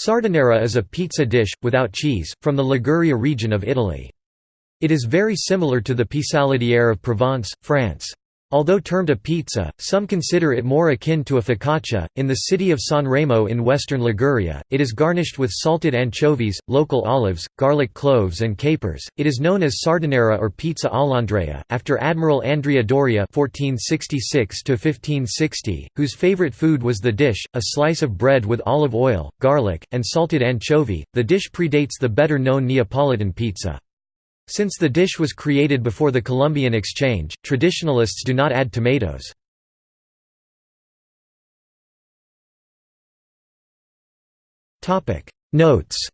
Sardinera is a pizza dish, without cheese, from the Liguria region of Italy. It is very similar to the pissaladière of Provence, France. Although termed a pizza, some consider it more akin to a focaccia. In the city of San Remo in western Liguria, it is garnished with salted anchovies, local olives, garlic cloves, and capers. It is known as sardinera or pizza all'Andrea, after Admiral Andrea Doria (1466–1560), whose favorite food was the dish, a slice of bread with olive oil, garlic, and salted anchovy. The dish predates the better-known Neapolitan pizza. Since the dish was created before the Columbian Exchange, traditionalists do not add tomatoes. Notes